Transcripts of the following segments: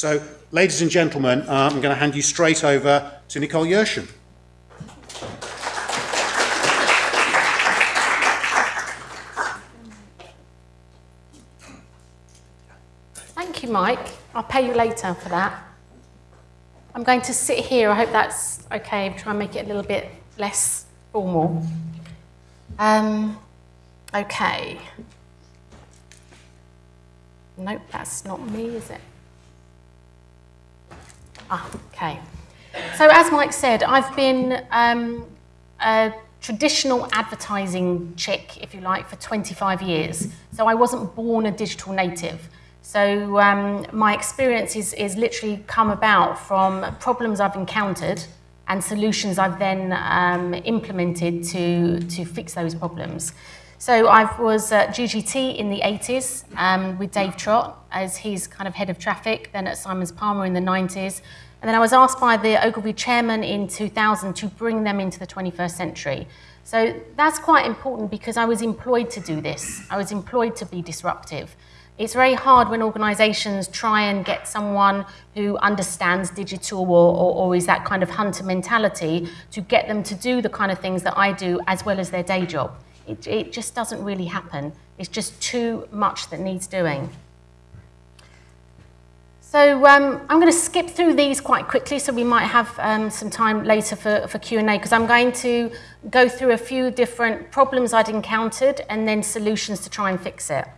So, ladies and gentlemen, uh, I'm going to hand you straight over to Nicole Yershon. Thank you, Mike. I'll pay you later for that. I'm going to sit here. I hope that's okay. Try and make it a little bit less formal. Um, okay. Nope, that's not me, is it? Ah, okay. So as Mike said, I've been um, a traditional advertising chick, if you like, for 25 years. So I wasn't born a digital native. So um, my experience is, is literally come about from problems I've encountered and solutions I've then um, implemented to, to fix those problems. So I was at GGT in the 80s um, with Dave Trott as his kind of head of traffic, then at Simons Palmer in the 90s. And then I was asked by the Ogilvy chairman in 2000 to bring them into the 21st century. So that's quite important because I was employed to do this. I was employed to be disruptive. It's very hard when organisations try and get someone who understands digital or, or, or, is that kind of hunter mentality to get them to do the kind of things that I do as well as their day job. It, it just doesn't really happen. It's just too much that needs doing. So um, I'm going to skip through these quite quickly so we might have um, some time later for, for Q&A because I'm going to go through a few different problems I'd encountered and then solutions to try and fix it.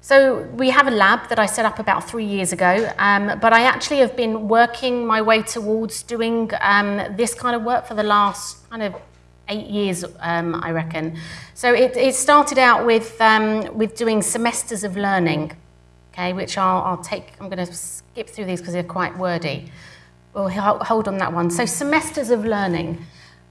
So we have a lab that I set up about three years ago, um, but I actually have been working my way towards doing um, this kind of work for the last kind of eight years, um, I reckon. So it, it started out with, um, with doing semesters of learning, okay, which I'll, I'll take, I'm going to skip through these because they're quite wordy. We'll hold on that one. So semesters of learning.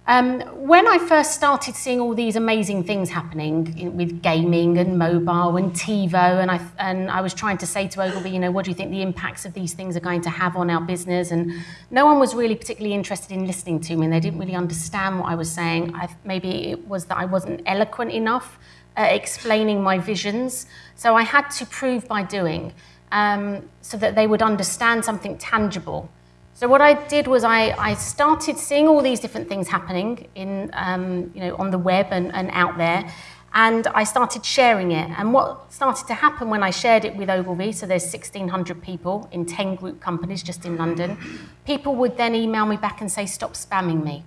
Um, when I first started seeing all these amazing things happening in, with gaming and mobile and TiVo, and I, and I was trying to say to Ogilvy, you know, what do you think the impacts of these things are going to have on our business? And no one was really particularly interested in listening to me, and they didn't really understand what I was saying. I, maybe it was that I wasn't eloquent enough explaining my visions. So I had to prove by doing um, so that they would understand something tangible. So what I did was I, I started seeing all these different things happening in, um, you know, on the web and, and out there, and I started sharing it. And what started to happen when I shared it with Ogilvy, so there's 1,600 people in 10 group companies just in London, people would then email me back and say, stop spamming me.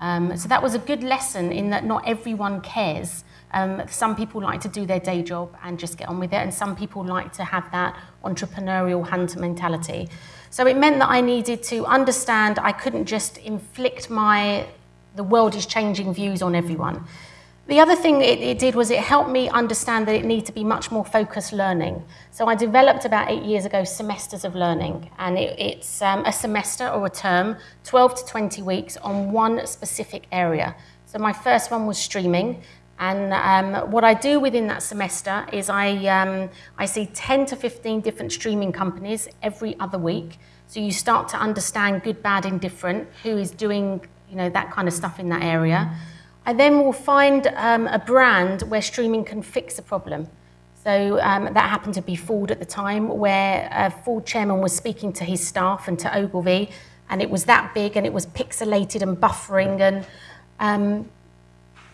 Um, so that was a good lesson in that not everyone cares. Um, some people like to do their day job and just get on with it, and some people like to have that entrepreneurial hunter mentality. So it meant that I needed to understand I couldn't just inflict my the world is changing views on everyone. The other thing it, it, did was it helped me understand that it needed to be much more focused learning. So I developed about eight years ago semesters of learning, and it, it's um, a semester or a term, 12 to 20 weeks on one specific area. So my first one was streaming, and um, what I do within that semester is I, um, I see 10 to 15 different streaming companies every other week. So you start to understand good, bad, indifferent, who is doing you know, that kind of stuff in that area. I then will find um, a brand where streaming can fix a problem. So um, that happened to be Ford at the time, where a Ford chairman was speaking to his staff and to Ogilvy, and it was that big and it was pixelated and buffering and um,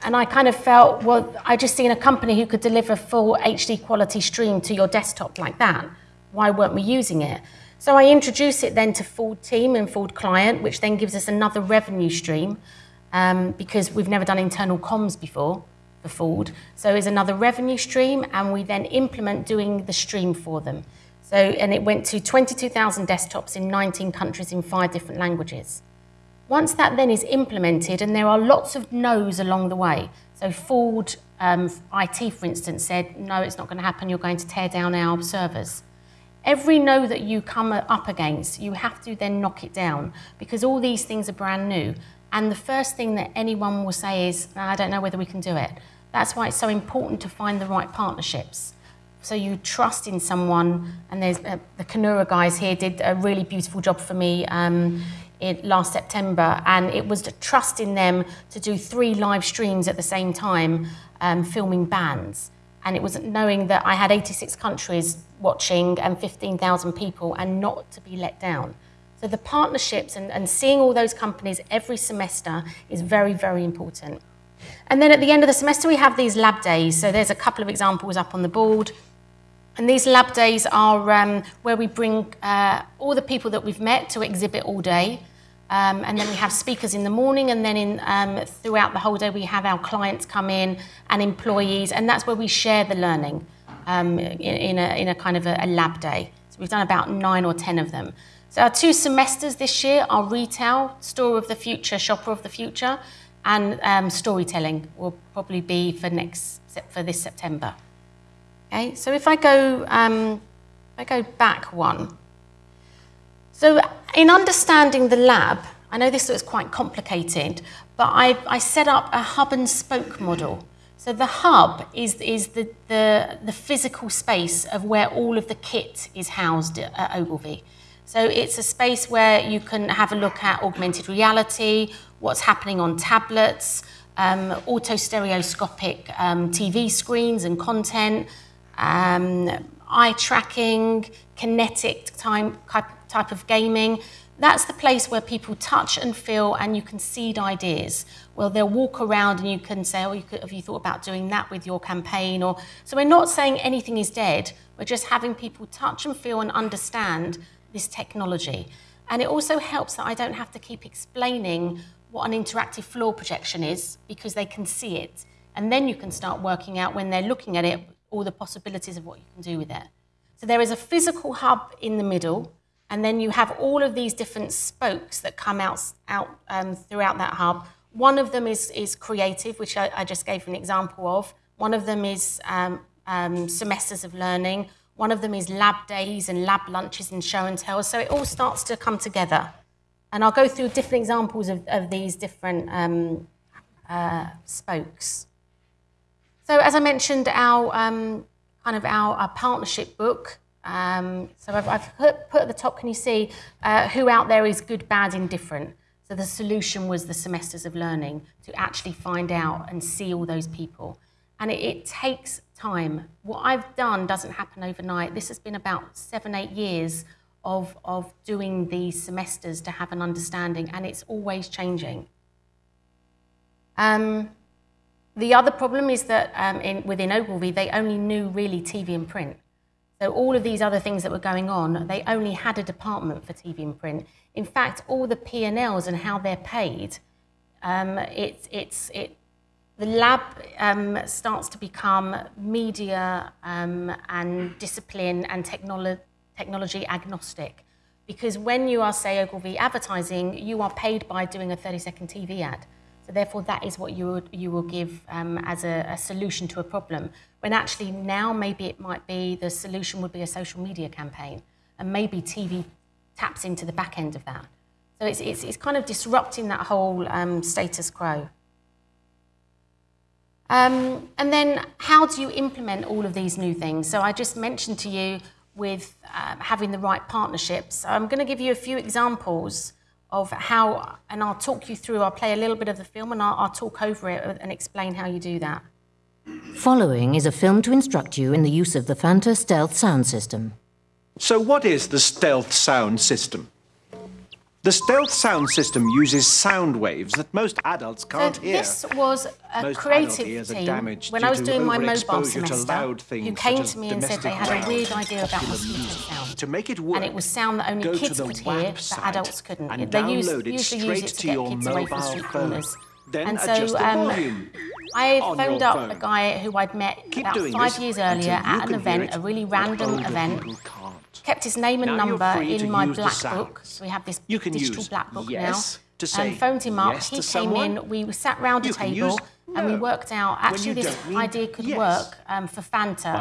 and I kind of felt, well, I just seen a company who could deliver full HD quality stream to your desktop like that. Why weren't we using it? So I introduced it then to Ford Team and Ford Client, which then gives us another revenue stream um, because we've never done internal comms before for Ford. So it's another revenue stream, and we then implement doing the stream for them. So, and it went to 22,000 desktops in 19 countries in five different languages. Once that then is implemented, and there are lots of no's along the way. So Ford um, IT, for instance, said, no, it's not going to happen. You're going to tear down our servers. Every no that you come up against, you have to then knock it down because all these things are brand new. And the first thing that anyone will say is, I don't know whether we can do it. That's why it's so important to find the right partnerships. So you trust in someone, and there's uh, the Kanura guys here did a really beautiful job for me. Um, in last September, and it was trusting them to do three live streams at the same time, um, filming bands. And it was knowing that I had 86 countries watching and 15,000 people and not to be let down. So the partnerships and, and seeing all those companies every semester is very, very important. And then at the end of the semester, we have these lab days. So there's a couple of examples up on the board. And these lab days are um, where we bring uh, all the people that we've met to exhibit all day. Um, and then we have speakers in the morning, and then in, um, throughout the whole day, we have our clients come in and employees, and that's where we share the learning um, in, in, a, in a kind of a, a lab day. So we've done about nine or ten of them. So our two semesters this year are retail, store of the future, shopper of the future, and um, storytelling will probably be for next for this September. Okay, so if I go, um, if I go back one. So in understanding the lab, I know this looks quite complicated, but I, I set up a hub and spoke model. So the hub is, is the, the, the physical space of where all of the kit is housed at Ogilvy. So it's a space where you can have a look at augmented reality, what's happening on tablets, um, auto stereoscopic um, TV screens and content, um, eye tracking, kinetic time, type of gaming. That's the place where people touch and feel and you can seed ideas. Well, they'll walk around and you can say, oh, you could, have you thought about doing that with your campaign? Or So we're not saying anything is dead. We're just having people touch and feel and understand this technology. And it also helps that I don't have to keep explaining what an interactive floor projection is because they can see it. And then you can start working out when they're looking at it all the possibilities of what you can do with it. So there is a physical hub in the middle, and then you have all of these different spokes that come out, out um, throughout that hub. One of them is, is creative, which I, I just gave an example of. One of them is um, um, semesters of learning. One of them is lab days and lab lunches and show and tell. So it all starts to come together. And I'll go through different examples of, of these different um, uh, spokes. So as I mentioned, our um, kind of our, our partnership book. Um, so I've, I've put, put, at the top, can you see uh, who out there is good, bad, indifferent? So the solution was the semesters of learning to actually find out and see all those people. And it, it takes time. What I've done doesn't happen overnight. This has been about seven, eight years of, of doing these semesters to have an understanding, and it's always changing. Um, the other problem is that um, in, within Ogilvy, they only knew really TV and print. So all of these other things that were going on, they only had a department for TV and print. In fact, all the P&Ls and how they're paid, um, it, it's, it, the lab um, starts to become media um, and discipline and technolo technology agnostic. Because when you are, say, Ogilvy advertising, you are paid by doing a 30-second TV ad. So therefore, that is what you, would, you will give um, as a, a, solution to a problem. When actually now maybe it might be the solution would be a social media campaign, and maybe TV taps into the back end of that. So it's, it's, it's kind of disrupting that whole um, status quo. Um, and then how do you implement all of these new things? So I just mentioned to you with uh, having the right partnerships. So I'm going to give you a few examples of how, and I'll talk you through, I'll play a little bit of the film and I'll, I'll talk over it and explain how you do that. Following is a film to instruct you in the use of the Fanta Stealth sound system. So what is the Stealth sound system? The stealth sound system uses sound waves that most adults can't so hear. This was a most creative team when I was doing my mobile semester who came to me and said they had a weird idea about mosquito sound. To make it work, and it was sound that only kids could hear, but adults couldn't. And they used, usually use it to, to get kids away from street corners. Then and so um, I phoned up phone. a guy who I'd met Keep about five years earlier at an event, a really random event kept his name and now number in my black book. So we have this digital black book yes now. To say and phoned him up. Yes he came someone. in. We sat round a table and we worked out actually this idea could yes. work um, for Fanta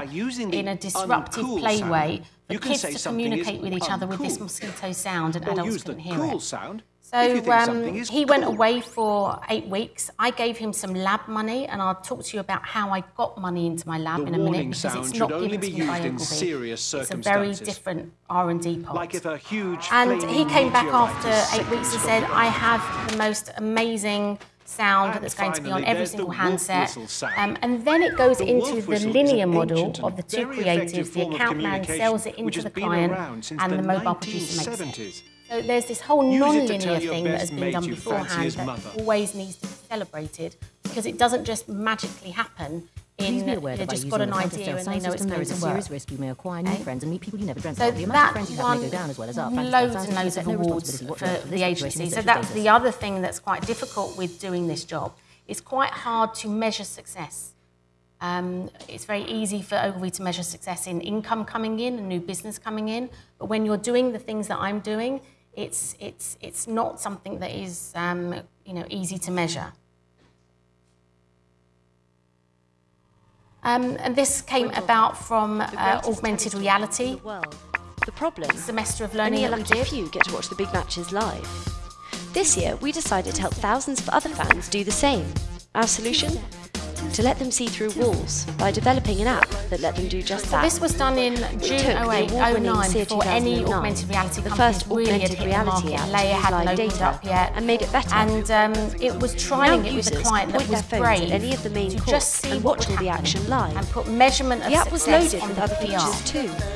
in a disruptive play sound, way for kids to communicate with each other with this mosquito sound and or adults couldn't the hear cool it. Sound so um, he went away for eight weeks. I gave him some lab money, and I'll talk to you about how I got money into my lab the in a minute because it's not given to me by Ogilvy. It's a very different R&D pot. Like if a huge and he came back after eight weeks and said, "I have the most amazing sound And that's going to be on every single handset. Um, and then it goes The into the linear model of the two creatives. The account man sells it into the client, and the the mobile producer makes 1970s. it. So there's this whole Use non-linear thing that has been done beforehand that mother. always needs to be celebrated because it doesn't just magically happen. In be aware you that just got an idea and sound they know it's system, there going is a serious risk you may acquire new Okay. friends and meet people you never dreamt So of. The amount of that friends you have may go down as well as up. Fanta loads and loads of awards for the agency. So that's the other thing that's quite difficult with doing this job. It's quite hard to measure success. Um, it's very easy for Ogilvy to measure success in income coming in and new business coming in, but when you're doing the things that I'm doing, it's it's it's not something that is um, you know easy to measure. Um, and this came about from uh, augmented reality The problem? semester of learning Only a lucky few get to watch the big matches live. This year, we decided to help thousands of other fans do the same. Our solution? To let them see through walls by developing an app that let them do just that. This was done in June took the 08, award-winning 09 SEER before any augmented reality the first really had augmented reality app to Layar hadn't opened data up yet. and made it better. And um, it was Now trying it with a client that was brave any of the main to just see and what watch all the action live. and put measurement of The app was loaded on with the other features too.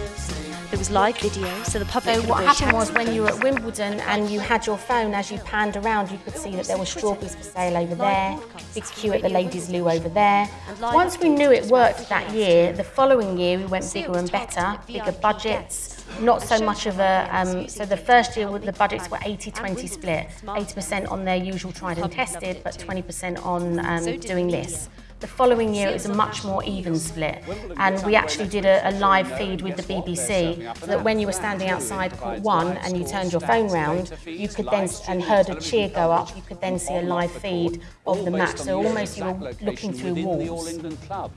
There was live video, so the public So what happened was when you were at Wimbledon and you had your phone, as you panned around, you could see that there were strawberries for sale over there, big queue at the ladies' loo over there. Once we knew it worked that year, the following year we went bigger and better, bigger budgets, not so much of a. Um, so the first year the budgets were 80-20 split, 80% on their usual tried and tested, but 20% on um, doing this. The following year, it was a much more even split. And we actually did a, a live feed with the BBC that when you were standing outside court one and you turned your phone round, you could then, and heard a cheer go up, you could then see a live feed of the match. So almost you were looking through walls.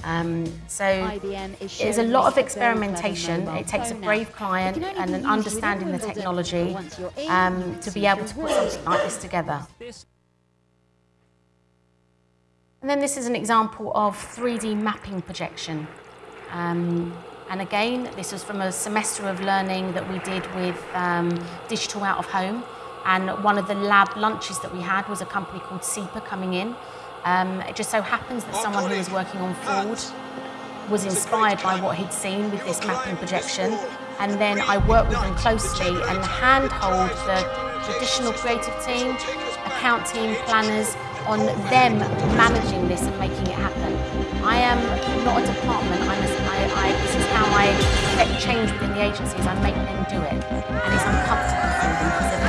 Um, so there's a lot of experimentation. It takes a brave client and an understanding the technology um, to be able to put something like this together. And then this is an example of 3D mapping projection. Um, and again, this was from a semester of learning that we did with um, Digital Out of Home. And one of the lab lunches that we had was a company called Seeper coming in. Um, it just so happens that someone who was working on Ford was inspired by what he'd seen with this mapping projection. And then I worked with them closely and handhold the traditional creative team, account team, planners, on them managing this and making it happen. I am not a department, I'm a, I, I, this is how I affect change within the agencies, I make them do it. And it's uncomfortable for them because they've.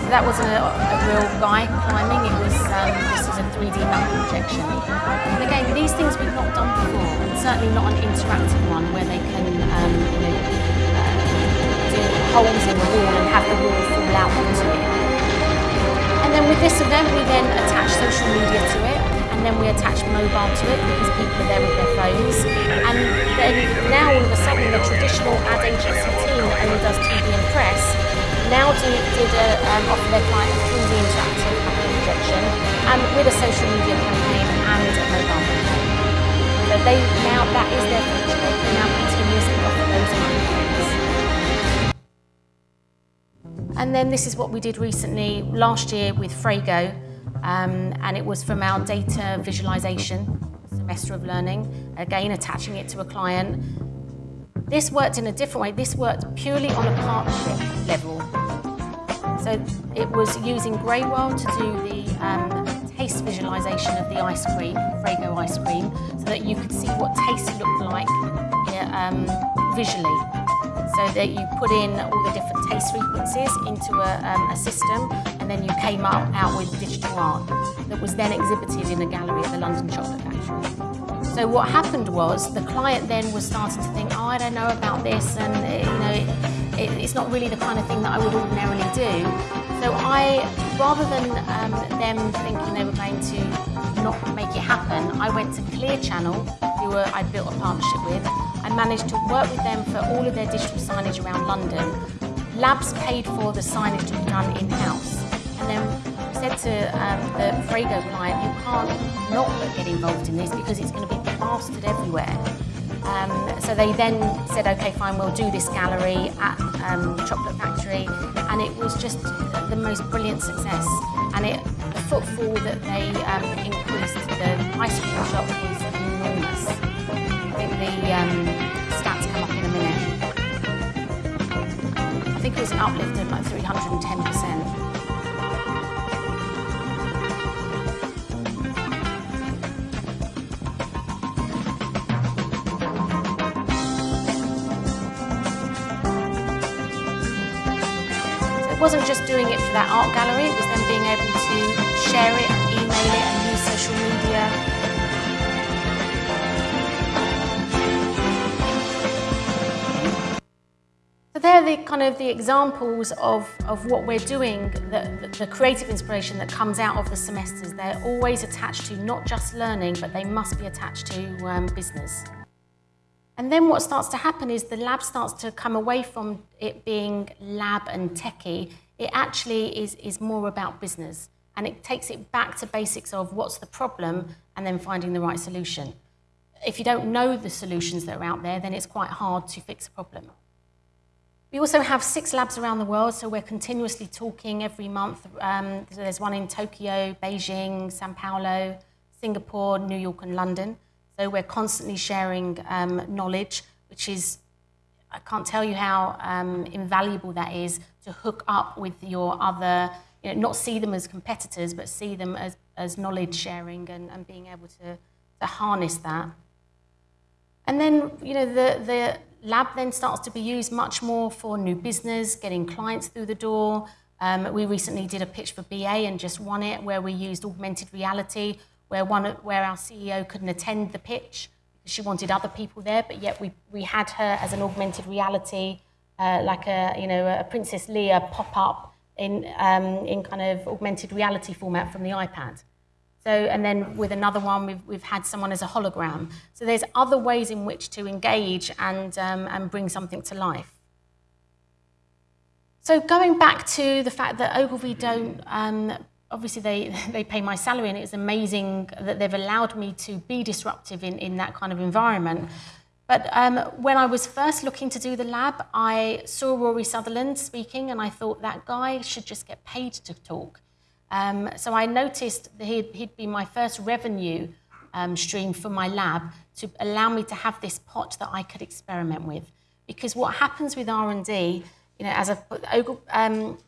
So that wasn't a, a real guy climbing, it was, um, this was a 3D map projection. And again, these things we've not done before, and certainly not an interactive one where they can, um, you know, holes in the wall and have the wall fall out onto it. And then with this event, we then attach social media to it, and then we attach mobile to it because people are there with their phones. And then now all of a sudden, the traditional ad agency team that only does TV and press now do, did a, um, offer their client a 3D interactive mapping projection and with a social media campaign and a mobile campaign. So they now that is their future. They now continuously offer those things. And then this is what we did recently last year with Frago, um, and it was from our data visualization semester of learning, again attaching it to a client. This worked in a different way. This worked purely on a partnership level. So it was using Greywell to do the um, taste visualization of the ice cream, Frago ice cream, so that you could see what taste looked like um, visually. So that you put in all the different taste frequencies into a, um, a system, and then you came up out with digital art that was then exhibited in a gallery at the London Chocolate Factory. So what happened was the client then was starting to think, oh, I don't know about this, and uh, you know, it, it, it's not really the kind of thing that I would ordinarily do. So I, rather than um, them thinking they were going to not make it happen, I went to Clear Channel, who were, I'd built a partnership with. I managed to work with them for all of their digital signage around London. Labs paid for the signage to be done in-house. And then said to um, the Frago client, you can't not get involved in this because it's going to be plastered everywhere. Um, so they then said, okay, fine, we'll do this gallery at um, Chocolate Factory, and it was just the most brilliant success. And it, the footfall that they um, increased, the ice cream shop was enormous. Think the um, stats come up in a minute. I think it was an uplift of like 310%. It wasn't just doing it for that art gallery, it was then being able to share it email it and use social media. The kind of the examples of, of what we're doing, the, the, creative inspiration that comes out of the semesters. They're always attached to not just learning, but they must be attached to um, business. And then what starts to happen is the lab starts to come away from it being lab and techie. It actually is, is more about business. And it takes it back to basics of what's the problem and then finding the right solution. If you don't know the solutions that are out there, then it's quite hard to fix a problem. We also have six labs around the world, so we're continuously talking every month. Um, so there's one in Tokyo, Beijing, Sao Paulo, Singapore, New York, and London. So we're constantly sharing um, knowledge, which is, I can't tell you how um, invaluable that is to hook up with your other, you know, not see them as competitors, but see them as, as knowledge sharing and, and being able to, to harness that. And then, you know, the, the lab then starts to be used much more for new business, getting clients through the door. Um, we recently did a pitch for BA and just won it, where we used augmented reality, where one where our CEO couldn't attend the pitch because she wanted other people there, but yet we, we had her as an augmented reality, uh, like a you know a Princess Leia pop up in um, in kind of augmented reality format from the iPad. So, and then with another one, we've, we've had someone as a hologram. So there's other ways in which to engage and, um, and bring something to life. So going back to the fact that Ogilvy don't, um, obviously they, they pay my salary and it's amazing that they've allowed me to be disruptive in, in that kind of environment. But um, when I was first looking to do the lab, I saw Rory Sutherland speaking and I thought that guy should just get paid to talk. Um, so I noticed that he'd, he'd be my first revenue um, stream for my lab to allow me to have this pot that I could experiment with. Because what happens with R&D, you know, as a um,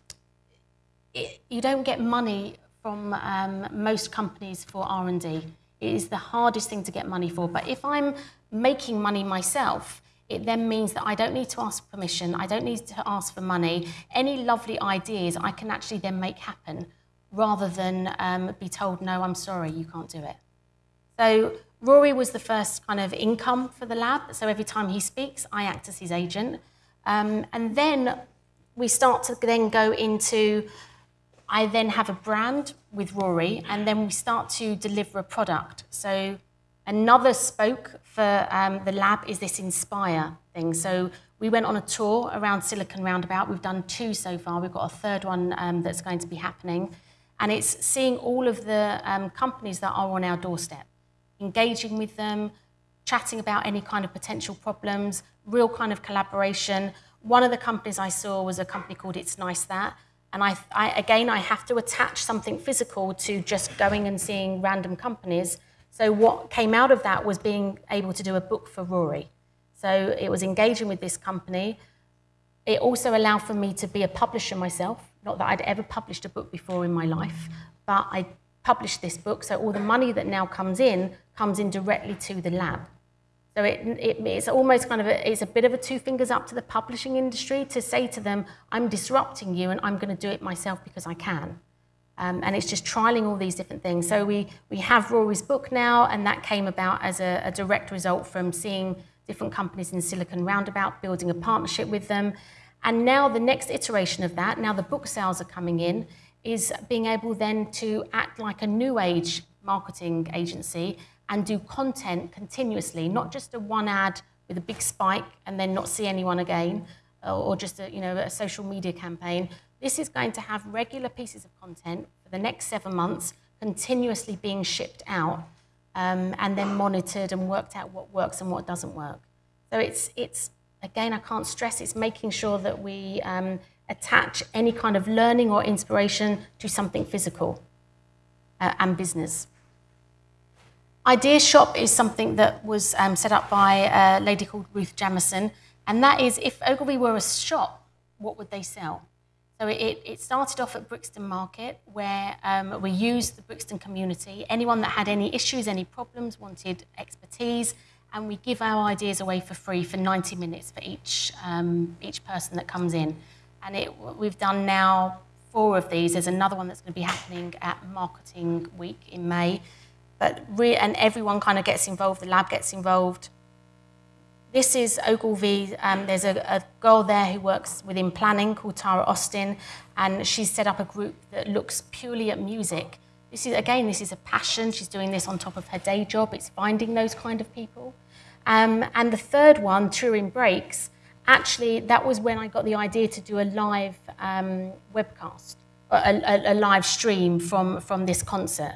it, you don't get money from um, most companies for R&D. It is the hardest thing to get money for. But if I'm making money myself, it then means that I don't need to ask permission. I don't need to ask for money. Any lovely ideas I can actually then make happen rather than um, be told, no, I'm sorry, you can't do it. So Rory was the first kind of income for the lab. So every time he speaks, I act as his agent. Um, and then we start to then go into, I then have a brand with Rory, and then we start to deliver a product. So another spoke for um, the lab is this Inspire thing. So we went on a tour around Silicon Roundabout. We've done two so far. We've got a third one um, that's going to be happening. And it's seeing all of the um, companies that are on our doorstep, engaging with them, chatting about any kind of potential problems, real kind of collaboration. One of the companies I saw was a company called It's Nice That. And I, I, again, I have to attach something physical to just going and seeing random companies. So what came out of that was being able to do a book for Rory. So it was engaging with this company. It also allowed for me to be a publisher myself. Not that I'd ever published a book before in my life, but I published this book, so all the money that now comes in comes in directly to the lab. So it, it, it's almost kind of a, it's a bit of a two fingers up to the publishing industry to say to them, I'm disrupting you and I'm going to do it myself because I can. Um, and it's just trialing all these different things. So we, we have Rory's book now, and that came about as a, a direct result from seeing different companies in Silicon Roundabout, building a partnership with them. And now the next iteration of that, now the book sales are coming in, is being able then to act like a new age marketing agency and do content continuously, not just a one ad with a big spike and then not see anyone again, or just a, you know, a social media campaign. This is going to have regular pieces of content for the next seven months, continuously being shipped out um, and then monitored and worked out what works and what doesn't work. So it's, it's again, I can't stress, it's making sure that we um, attach any kind of learning or inspiration to something physical uh, and business. Idea Shop is something that was um, set up by a lady called Ruth Jamison, and that is if Ogilvy were a shop, what would they sell? So it, it started off at Brixton Market, where um, we used the Brixton community. Anyone that had any issues, any problems, wanted expertise, and we give our ideas away for free for 90 minutes for each, um, each person that comes in. And it, we've done now four of these. There's another one that's going to be happening at Marketing Week in May. But and everyone kind of gets involved, the lab gets involved. This is Ogilvy. Um, there's a, a, girl there who works within planning called Tara Austin, and she's set up a group that looks purely at music. This is again, this is a passion. She's doing this on top of her day job. It's finding those kind of people. Um, and the third one, Touring Breaks, actually, that was when I got the idea to do a live um, webcast, a, a, a live stream from, from this concert.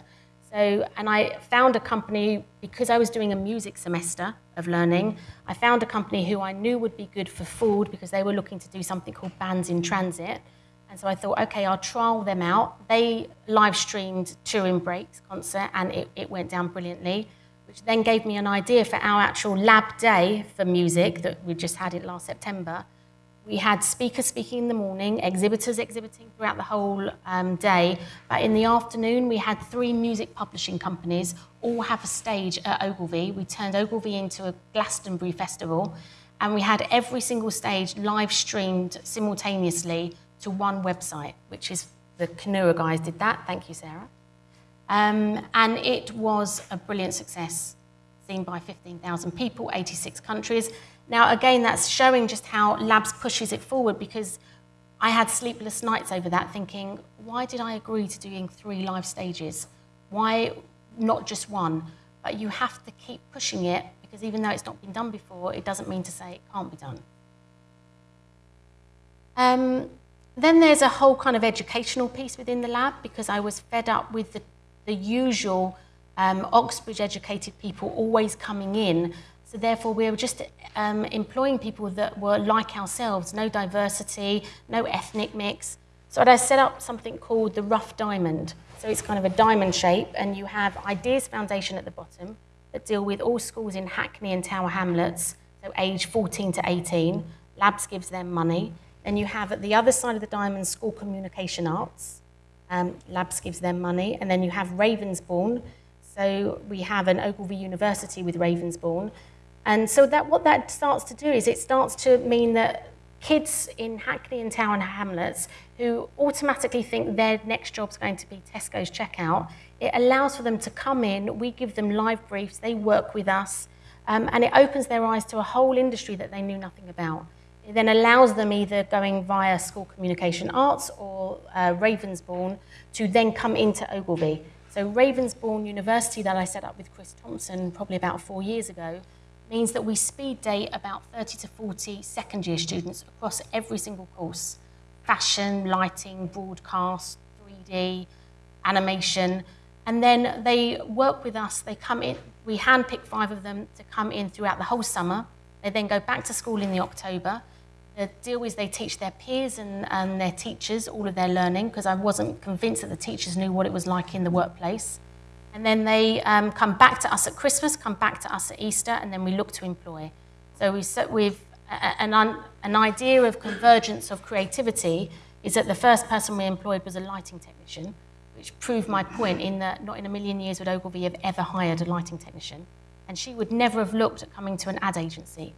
So, and I found a company, because I was doing a music semester of learning, I found a company who I knew would be good for food because they were looking to do something called Bands in Transit. And so I thought, okay, I'll trial them out. They live streamed Touring Breaks concert and it, it went down brilliantly, which then gave me an idea for our actual lab day for music that we just had it last September we had speakers speaking in the morning, exhibitors exhibiting throughout the whole um, day. But in the afternoon, we had three music publishing companies all have a stage at Ogilvy. We turned Ogilvy into a Glastonbury festival, and we had every single stage live streamed simultaneously to one website, which is the Kanura guys did that. Thank you, Sarah. Um, and it was a brilliant success, seen by 15,000 people, 86 countries. Now, again, that's showing just how Labs pushes it forward because I had sleepless nights over that thinking, why did I agree to doing three live stages? Why not just one? But you have to keep pushing it because even though it's not been done before, it doesn't mean to say it can't be done. Um, then there's a whole kind of educational piece within the lab because I was fed up with the, the usual um, Oxbridge educated people always coming in so therefore, we were just um, employing people that were like ourselves, no diversity, no ethnic mix. So I set up something called the rough diamond. So it's kind of a diamond shape, and you have Ideas Foundation at the bottom that deal with all schools in Hackney and Tower Hamlets, so age 14 to 18. Labs gives them money. Then you have at the other side of the diamond School Communication Arts. Um, Labs gives them money. And then you have Ravensbourne. So we have an Ogilvy University with Ravensbourne. And so that what that starts to do is it starts to mean that kids in Hackney and Tower Hamlets who automatically think their next job's going to be Tesco's checkout, it allows for them to come in, we give them live briefs, they work with us, um, and it opens their eyes to a whole industry that they knew nothing about. It then allows them either going via School Communication Arts or uh, Ravensbourne to then come into Ogilvy. So Ravensbourne University that I set up with Chris Thompson probably about four years ago means that we speed date about 30 to 40 second year students across every single course fashion, lighting, broadcast, 3D, animation. And then they work with us, they come in, we handpick five of them to come in throughout the whole summer. They then go back to school in the October. The deal is they teach their peers and, and their teachers all of their learning because I wasn't convinced that the teachers knew what it was like in the workplace. And then they um, come back to us at Christmas, come back to us at Easter, and then we look to employ. So we set with uh, uh, an, an idea of convergence of creativity is that the first person we employed was a lighting technician, which proved my point in that not in a million years would Ogilvy have ever hired a lighting technician. And she would never have looked at coming to an ad agency.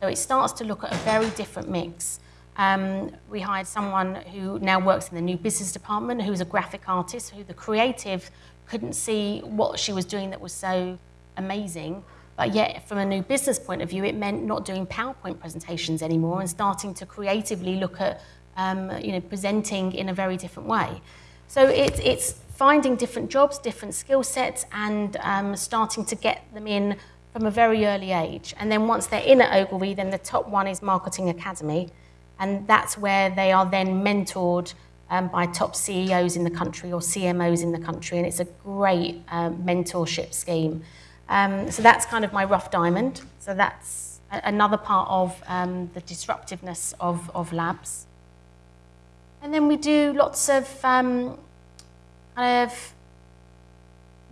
So it starts to look at a very different mix. Um, we hired someone who now works in the new business department, who's a graphic artist, who the creative couldn't see what she was doing that was so amazing. But yet, from a new business point of view, it meant not doing PowerPoint presentations anymore and starting to creatively look at, um, you know, presenting in a very different way. So it, it's finding different jobs, different skill sets, and um, starting to get them in from a very early age. And then once they're in at Ogilvy, then the top one is Marketing Academy, and that's where they are then mentored um, by top CEOs in the country or CMOs in the country, and it's a great um, mentorship scheme. Um, so that's kind of my rough diamond. So that's another part of um, the disruptiveness of, of labs. And then we do lots of um, kind of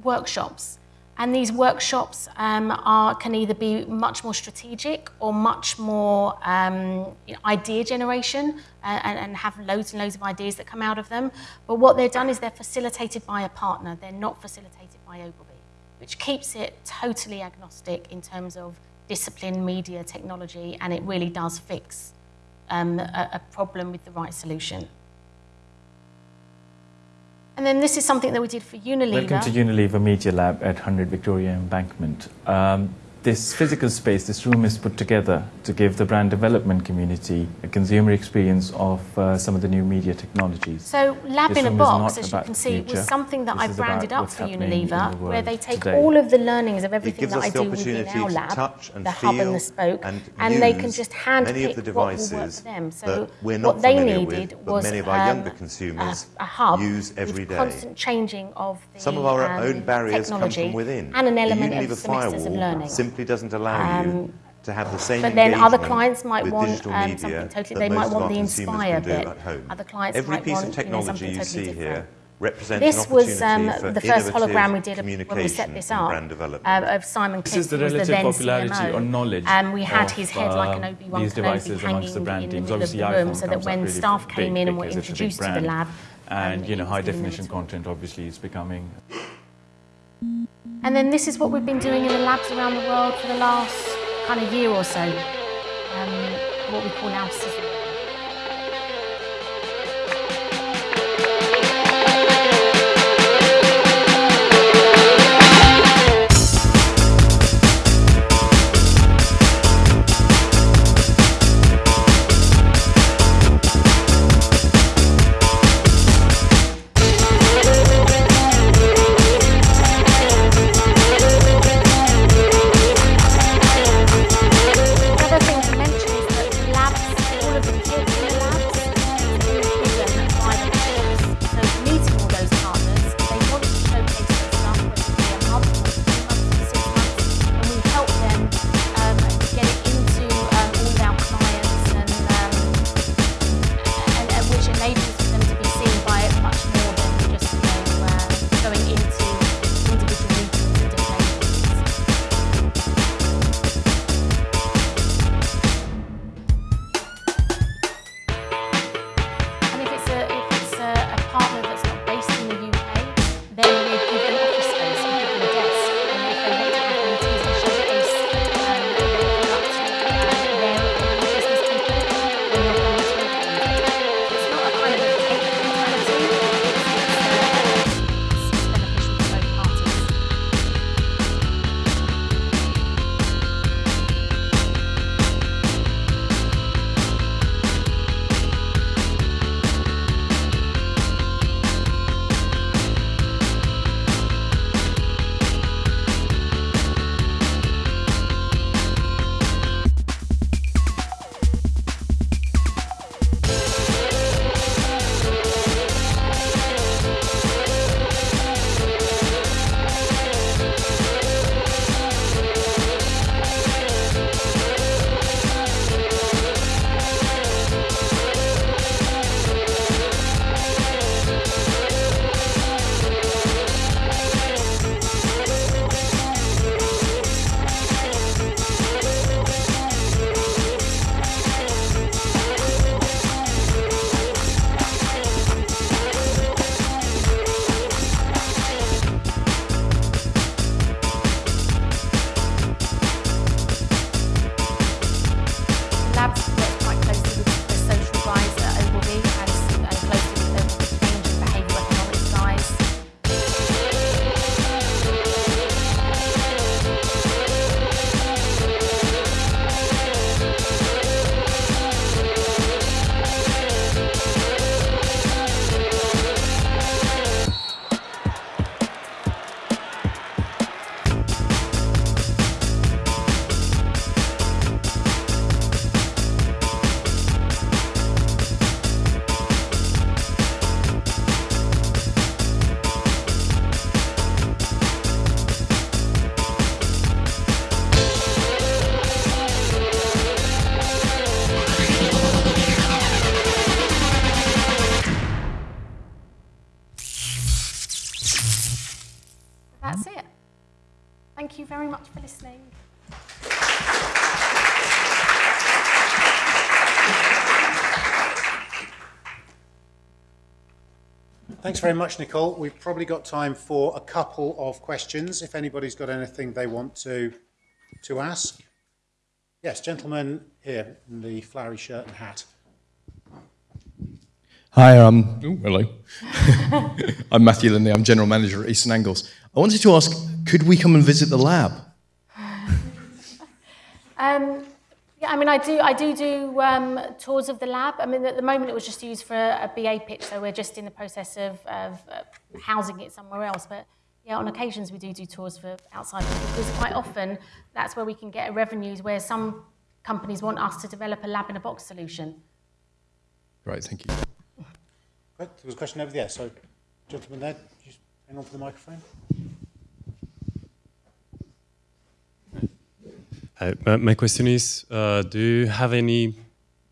workshops. And these workshops um, are, can either be much more strategic or much more um, you know, idea generation uh, and, and have loads and loads of ideas that come out of them. But what they're done is they're facilitated by a partner, they're not facilitated by Ogilvy, which keeps it totally agnostic in terms of discipline, media, technology, and it really does fix um, a, a problem with the right solution. And then this is something that we did for Unilever. Welcome to Unilever Media Lab at 100 Victoria Embankment. Um, this physical space, this room is put together to give the brand development community a consumer experience of uh, some of the new media technologies. So Lab This in a Box, as you can the see, was something that This I is branded up for Unilever, the where they take today. all of the learnings of everything that I do within opportunity our to lab, touch and the hub and the spoke, and they can just hand many of pick the what will work for them. So we're not what they familiar with, needed but was many of our um, younger consumers a, a hub use every with day. constant changing of the Some of our um, own barriers come from within. and an element Unilever of semesters of firewall learning. Simply doesn't allow you to have the same But then other clients might want um, something totally. They might want the Inspire bit. at home. Other clients Every might piece want of you know, technology something you totally see different. here represents This was um, the first hologram we did when we set communication this and up brand development. uh, of Simon This Clift, is the relative then popularity CMO. or knowledge Um, we had of, his head like an Obi-Wan these Kenobi devices hanging amongst the brand in the teams. middle of Obviously, the room, so that when really staff came big in and were because it's a big introduced to the brand. lab, um, And you know, high was giving them a definition tour. content obviously is becoming And then this is what we've been doing in the labs around the world for the last kind of year or so. Um, what we call now. Thank you. Thanks very much, Nicole. We've probably got time for a couple of questions, if anybody's got anything they want to, to ask. Yes, gentleman here in the flowery shirt and hat. Hi, um, oh, hello. I'm Matthew Linley. I'm General Manager at Eastern Angles. I wanted to ask, could we come and visit the lab? Um, yeah, I mean, I do, I do do um, tours of the lab. I mean, at the moment it was just used for a, BA pitch, so we're just in the process of, of uh, housing it somewhere else. But yeah, on occasions we do do tours for outside because quite often that's where we can get revenues where some companies want us to develop a lab in a box solution. Right, thank you. Right, there was a question over there. So, gentleman there, just hang on for the microphone. Hi, my, my question is, uh, do you have any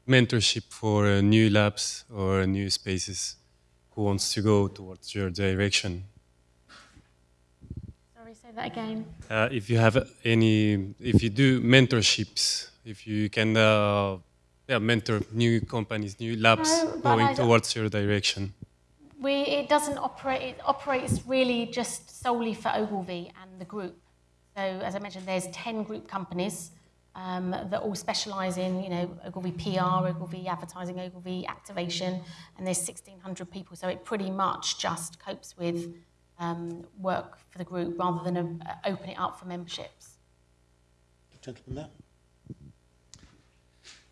mentorship for uh, new labs or new spaces who wants to go towards your direction? Sorry, say that again. Uh, if you have any, if you do mentorships, if you can uh, yeah, mentor new companies, new labs No, going towards your direction. We, it doesn't operate, it operates really just solely for Ogilvy and the group. So as I mentioned, there's 10 group companies um, that all specialise in, you know, Ogilvy PR, Ogilvy advertising, Ogilvy activation, and there's 1,600 people. So it pretty much just copes with um, work for the group rather than uh, open it up for memberships. Gentleman there.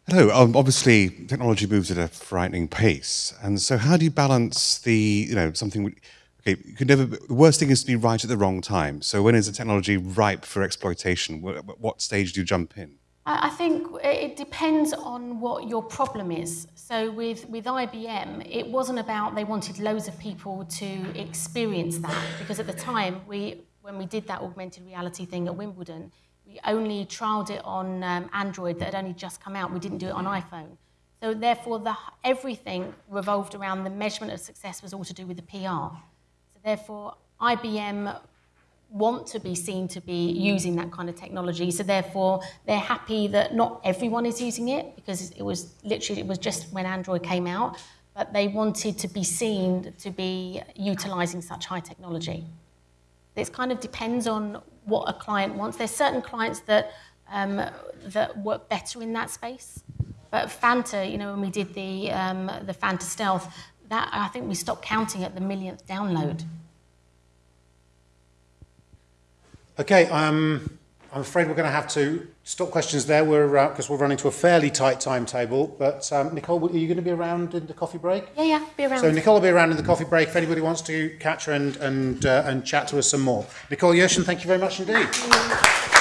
Hello. Um, obviously, technology moves at a frightening pace, and so how do you balance the, you know, something? Okay, you could never. The worst thing is to be right at the wrong time. So when is the technology ripe for exploitation? Wh- What stage do you jump in? I think it depends on what your problem is. So with, with IBM, it wasn't about they wanted loads of people to experience that because at the time we when we did that augmented reality thing at Wimbledon, we only trialed it on um, Android that had only just come out. We didn't do it on iPhone. So therefore, the, everything revolved around the measurement of success was all to do with the PR. Therefore, IBM want to be seen to be using that kind of technology. So therefore, they're happy that not everyone is using it because it was literally it was just when Android came out, but they wanted to be seen to be utilizing such high technology. It kind of depends on what a client wants. There's certain clients that um, that work better in that space. But Fanta, you know, when we did the um, the Fanta Stealth, that I think we stopped counting at the millionth download. Okay, um, I'm afraid we're going to have to stop questions there. We're because we're running to a fairly tight timetable. But um, Nicole, are you going to be around in the coffee break? Yeah, yeah, be around. So Nicole will be around in the coffee break if anybody wants to catch her and and uh, and chat to us some more. Nicole Yershon, thank you very much indeed.